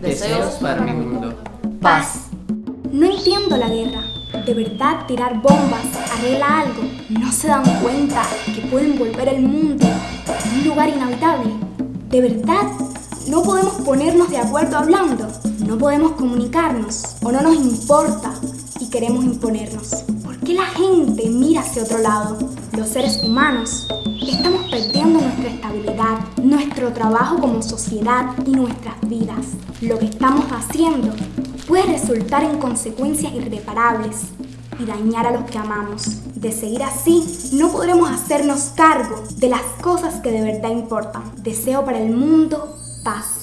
Deseos para mi mundo. Paz. No entiendo la guerra. ¿De verdad tirar bombas arregla algo? ¿No se dan cuenta que pueden volver el mundo un lugar inhabitable? ¿De verdad no podemos ponernos de acuerdo hablando? ¿No podemos comunicarnos? ¿O no nos importa y queremos imponernos? ¿Por qué la gente mira hacia otro lado? Los seres humanos estamos perdiendo nuestra estabilidad, nuestro trabajo como sociedad y nuestras vidas. Lo que estamos haciendo puede resultar en consecuencias irreparables y dañar a los que amamos. De seguir así, no podremos hacernos cargo de las cosas que de verdad importan. Deseo para el mundo paz.